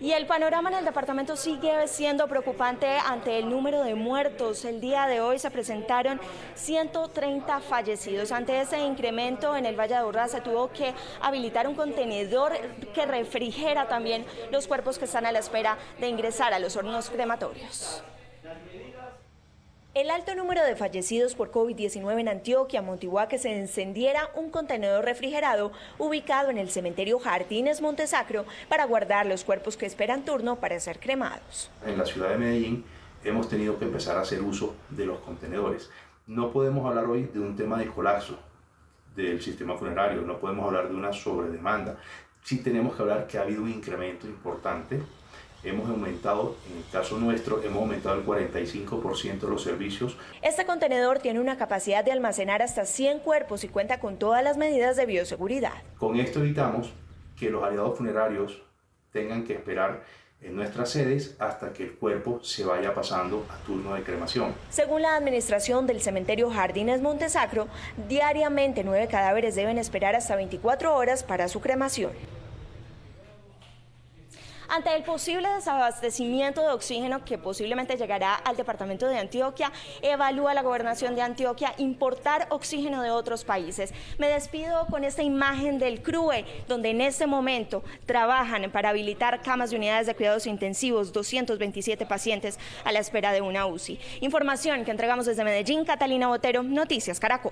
Y el panorama en el departamento sigue siendo preocupante ante el número de muertos. El día de hoy se presentaron 130 fallecidos. Ante ese incremento en el Valle de Urra se tuvo que habilitar un contenedor que refrigera también los cuerpos que están a la espera de ingresar a los hornos crematorios. El alto número de fallecidos por COVID-19 en Antioquia motivó que se encendiera un contenedor refrigerado ubicado en el cementerio Jardines Montesacro para guardar los cuerpos que esperan turno para ser cremados. En la ciudad de Medellín hemos tenido que empezar a hacer uso de los contenedores. No podemos hablar hoy de un tema de colapso del sistema funerario, no podemos hablar de una sobredemanda. Sí tenemos que hablar que ha habido un incremento importante hemos aumentado, en el caso nuestro, hemos aumentado el 45% de los servicios. Este contenedor tiene una capacidad de almacenar hasta 100 cuerpos y cuenta con todas las medidas de bioseguridad. Con esto evitamos que los aliados funerarios tengan que esperar en nuestras sedes hasta que el cuerpo se vaya pasando a turno de cremación. Según la administración del cementerio Jardines Montesacro, diariamente nueve cadáveres deben esperar hasta 24 horas para su cremación. Ante el posible desabastecimiento de oxígeno que posiblemente llegará al departamento de Antioquia, evalúa la gobernación de Antioquia importar oxígeno de otros países. Me despido con esta imagen del CRUE, donde en este momento trabajan para habilitar camas de unidades de cuidados intensivos, 227 pacientes a la espera de una UCI. Información que entregamos desde Medellín, Catalina Botero, Noticias Caracol.